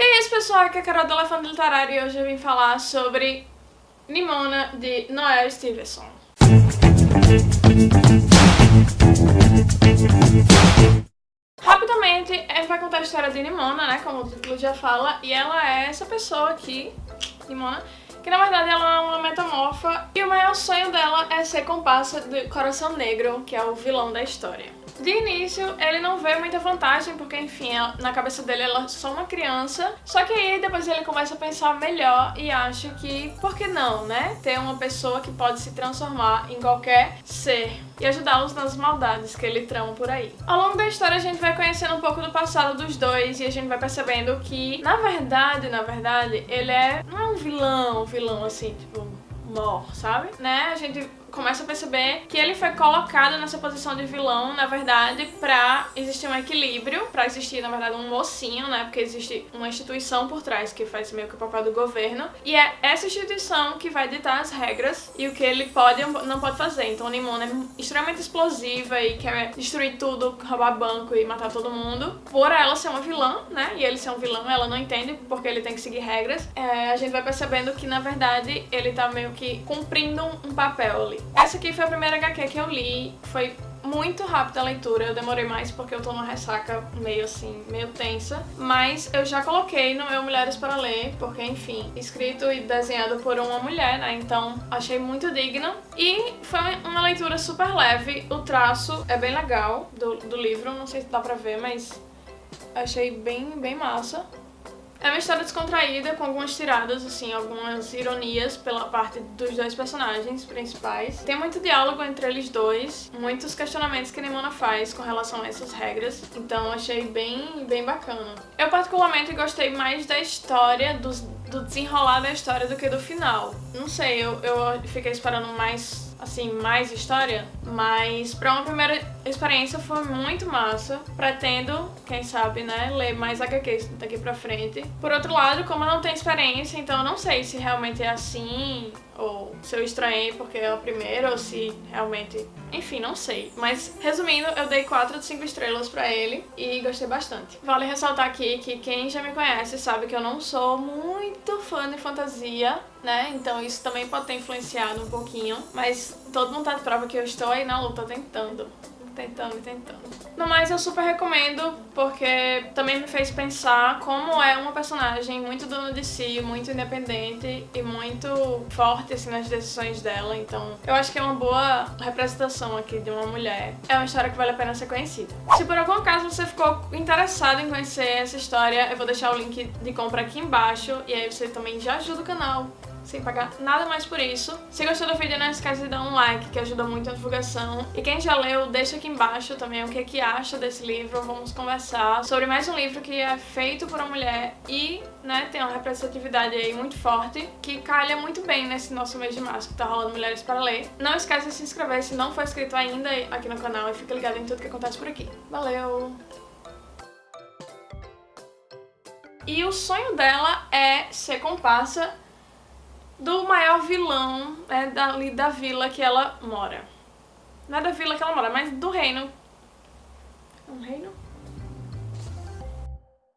E isso, pessoal, aqui é a Carol do Elefante Literário e hoje eu vim falar sobre Nimona, de Noel Stevenson. Rapidamente, a gente vai contar a história de Nimona, né, como o título já fala, e ela é essa pessoa aqui, Nimona, que na verdade ela é uma metamorfa e o maior sonho dela é ser comparsa do Coração Negro, que é o vilão da história. De início, ele não vê muita vantagem, porque, enfim, na cabeça dele ela é só uma criança. Só que aí, depois ele começa a pensar melhor e acha que, por que não, né? Ter uma pessoa que pode se transformar em qualquer ser e ajudá-los nas maldades que ele trama por aí. Ao longo da história a gente vai conhecendo um pouco do passado dos dois e a gente vai percebendo que, na verdade, na verdade, ele é não é um vilão, um vilão assim, tipo, mor, sabe? Né? A gente começa a perceber que ele foi colocado nessa posição de vilão, na verdade, pra existir um equilíbrio, pra existir, na verdade, um mocinho, né? Porque existe uma instituição por trás que faz meio que o papel do governo. E é essa instituição que vai ditar as regras e o que ele pode ou não pode fazer. Então a Nimona é extremamente explosiva e quer destruir tudo, roubar banco e matar todo mundo. Por ela ser uma vilã, né? E ele ser um vilão, ela não entende porque ele tem que seguir regras. É, a gente vai percebendo que, na verdade, ele tá meio que cumprindo um papel ali. Essa aqui foi a primeira HQ que eu li, foi muito rápida a leitura, eu demorei mais porque eu tô numa ressaca meio assim, meio tensa, mas eu já coloquei no meu Mulheres para Ler, porque enfim, escrito e desenhado por uma mulher, né, então achei muito digno e foi uma leitura super leve, o traço é bem legal do, do livro, não sei se dá pra ver, mas achei bem, bem massa. É uma história descontraída, com algumas tiradas, assim, algumas ironias pela parte dos dois personagens principais. Tem muito diálogo entre eles dois, muitos questionamentos que Nimona faz com relação a essas regras, então achei bem, bem bacana. Eu particularmente gostei mais da história, dos, do desenrolar da história do que do final. Não sei, eu, eu fiquei esperando mais assim, mais história, mas pra uma primeira experiência foi muito massa. Pretendo, quem sabe, né, ler mais HQs daqui pra frente. Por outro lado, como eu não tenho experiência, então eu não sei se realmente é assim, ou se eu estranhei porque é a primeira, ou se realmente... Enfim, não sei. Mas, resumindo, eu dei 4 de 5 estrelas pra ele e gostei bastante. Vale ressaltar aqui que quem já me conhece sabe que eu não sou muito fã de fantasia, né? Então isso também pode ter influenciado um pouquinho. Mas todo mundo tá de prova que eu estou aí na luta tentando tentando e tentando. No mais, eu super recomendo, porque também me fez pensar como é uma personagem muito dona de si, muito independente e muito forte, assim, nas decisões dela. Então, eu acho que é uma boa representação aqui de uma mulher. É uma história que vale a pena ser conhecida. Se por algum acaso você ficou interessado em conhecer essa história, eu vou deixar o link de compra aqui embaixo, e aí você também já ajuda o canal sem pagar nada mais por isso. Se gostou do vídeo, não esquece de dar um like, que ajuda muito a divulgação. E quem já leu, deixa aqui embaixo também o que, é que acha desse livro. Vamos conversar sobre mais um livro que é feito por uma mulher e né, tem uma representatividade aí muito forte, que calha muito bem nesse nosso mês de março, que tá rolando Mulheres para Ler. Não esquece de se inscrever se não for inscrito ainda aqui no canal e fica ligado em tudo que acontece por aqui. Valeu! E o sonho dela é ser comparsa do maior vilão né, da vila que ela mora. Não é da vila que ela mora, mas do reino. Um reino?